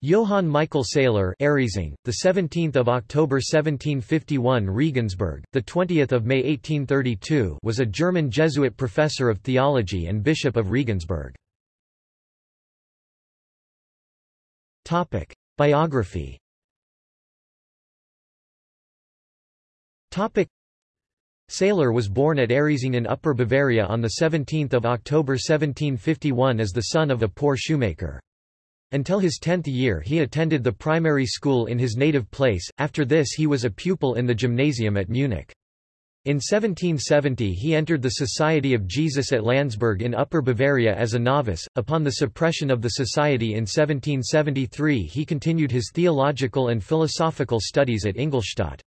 Johann Michael Sailer the 17th of October 1751 Regensburg, the 20th of May 1832 was a German Jesuit professor of theology and bishop of Regensburg. Topic: Biography. Topic: Sailer was born at Aresing in Upper Bavaria on the 17th of October 1751 as the son of a poor shoemaker. Until his tenth year he attended the primary school in his native place, after this he was a pupil in the gymnasium at Munich. In 1770 he entered the Society of Jesus at Landsberg in Upper Bavaria as a novice. Upon the suppression of the society in 1773 he continued his theological and philosophical studies at Ingolstadt.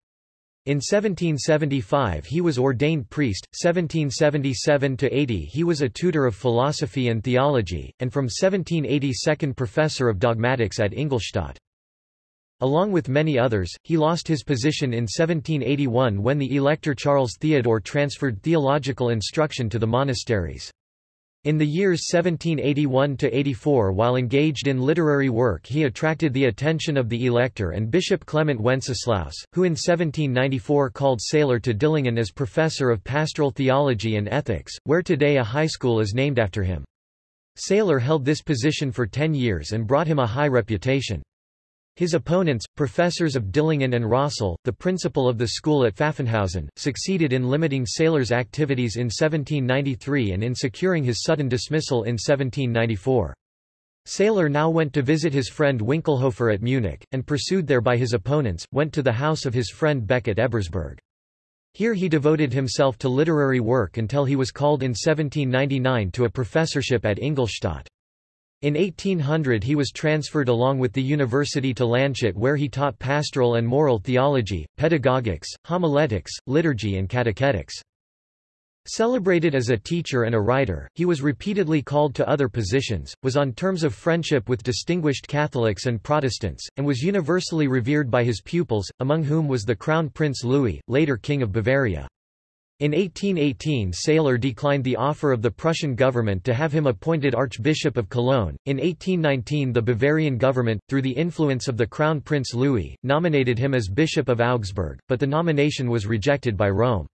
In 1775 he was ordained priest, 1777–80 he was a tutor of philosophy and theology, and from 1780 second professor of dogmatics at Ingolstadt. Along with many others, he lost his position in 1781 when the elector Charles Theodore transferred theological instruction to the monasteries. In the years 1781–84 while engaged in literary work he attracted the attention of the elector and Bishop Clement Wenceslaus, who in 1794 called Sailer to Dillingen as professor of pastoral theology and ethics, where today a high school is named after him. Sailer held this position for ten years and brought him a high reputation. His opponents, professors of Dillingen and Rossel, the principal of the school at Pfaffenhausen, succeeded in limiting Sailer's activities in 1793 and in securing his sudden dismissal in 1794. Sailer now went to visit his friend Winkelhofer at Munich, and pursued there by his opponents, went to the house of his friend Beck at Ebersberg. Here he devoted himself to literary work until he was called in 1799 to a professorship at Ingolstadt. In 1800 he was transferred along with the university to Landshut where he taught pastoral and moral theology, pedagogics, homiletics, liturgy and catechetics. Celebrated as a teacher and a writer, he was repeatedly called to other positions, was on terms of friendship with distinguished Catholics and Protestants, and was universally revered by his pupils, among whom was the Crown Prince Louis, later King of Bavaria. In 1818 Sailer declined the offer of the Prussian government to have him appointed Archbishop of Cologne. In 1819 the Bavarian government, through the influence of the Crown Prince Louis, nominated him as Bishop of Augsburg, but the nomination was rejected by Rome.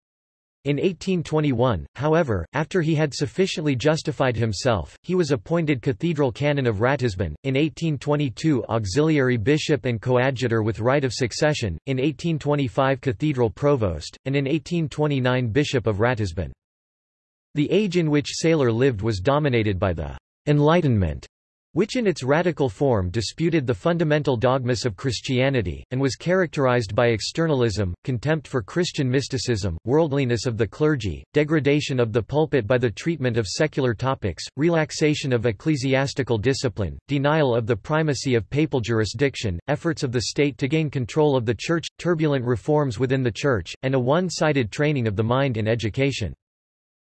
In 1821, however, after he had sufficiently justified himself, he was appointed cathedral canon of Ratisbon, in 1822 auxiliary bishop and coadjutor with right of succession, in 1825 cathedral provost, and in 1829 bishop of Ratisbon. The age in which Sailer lived was dominated by the Enlightenment which in its radical form disputed the fundamental dogmas of Christianity, and was characterized by externalism, contempt for Christian mysticism, worldliness of the clergy, degradation of the pulpit by the treatment of secular topics, relaxation of ecclesiastical discipline, denial of the primacy of papal jurisdiction, efforts of the state to gain control of the Church, turbulent reforms within the Church, and a one-sided training of the mind in education.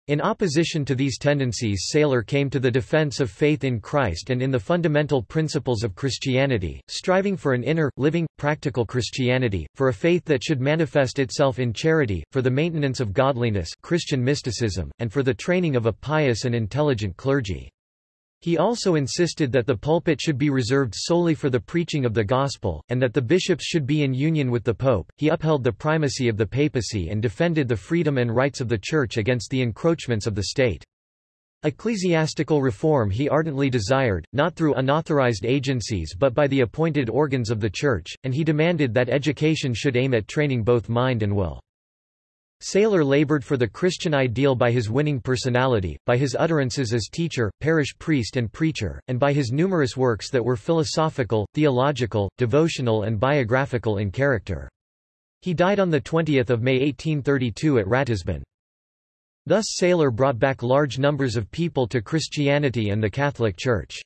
In opposition to these tendencies Sailer came to the defense of faith in Christ and in the fundamental principles of Christianity, striving for an inner, living, practical Christianity, for a faith that should manifest itself in charity, for the maintenance of godliness Christian mysticism, and for the training of a pious and intelligent clergy. He also insisted that the pulpit should be reserved solely for the preaching of the gospel, and that the bishops should be in union with the pope. He upheld the primacy of the papacy and defended the freedom and rights of the church against the encroachments of the state. Ecclesiastical reform he ardently desired, not through unauthorized agencies but by the appointed organs of the Church, and he demanded that education should aim at training both mind and will. Sailer labored for the Christian ideal by his winning personality, by his utterances as teacher, parish priest and preacher, and by his numerous works that were philosophical, theological, devotional and biographical in character. He died on 20 May 1832 at Ratisbon. Thus Sailer brought back large numbers of people to Christianity and the Catholic Church.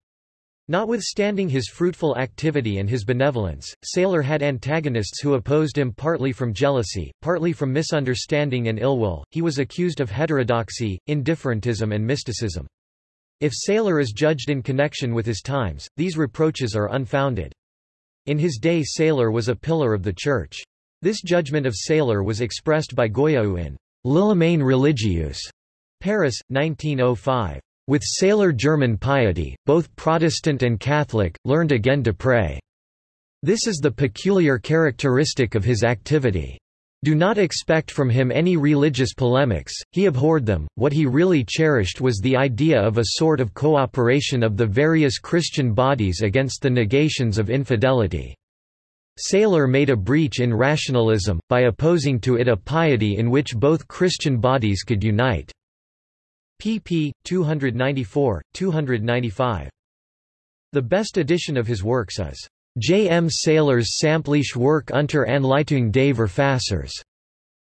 Notwithstanding his fruitful activity and his benevolence, Sailer had antagonists who opposed him partly from jealousy, partly from misunderstanding and ill will. He was accused of heterodoxy, indifferentism, and mysticism. If Sailer is judged in connection with his times, these reproaches are unfounded. In his day Sailer was a pillar of the Church. This judgment of Sailer was expressed by Goyau in L'Allemagne religieuse, Paris, 1905. With Sailer German piety, both Protestant and Catholic, learned again to pray. This is the peculiar characteristic of his activity. Do not expect from him any religious polemics, he abhorred them, what he really cherished was the idea of a sort of cooperation of the various Christian bodies against the negations of infidelity. Sailer made a breach in rationalism, by opposing to it a piety in which both Christian bodies could unite. Pp. 294, 295. The best edition of his works is J. M. Sailer's Sämmtliche Werk unter Anleitung des Verfassers.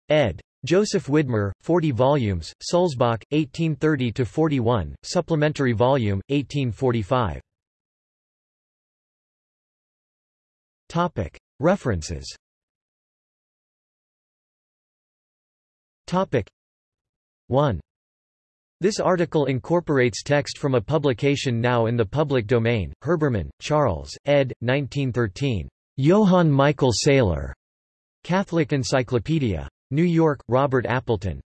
ed. Joseph Widmer, 40 volumes, Sulzbach, 1830-41, supplementary volume, 1845. Topic. References Topic 1. This article incorporates text from a publication now in the public domain, Herbermann, Charles, ed. 1913. Johann Michael Sailer. Catholic Encyclopedia. New York, Robert Appleton.